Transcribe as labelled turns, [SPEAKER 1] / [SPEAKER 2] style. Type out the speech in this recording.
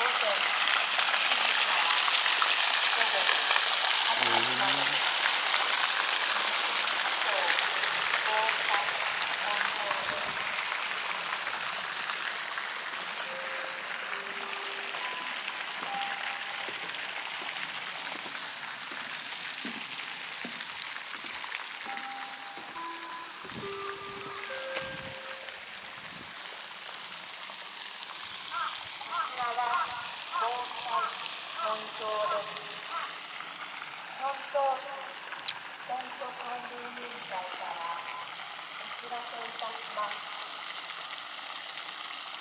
[SPEAKER 1] Awesome.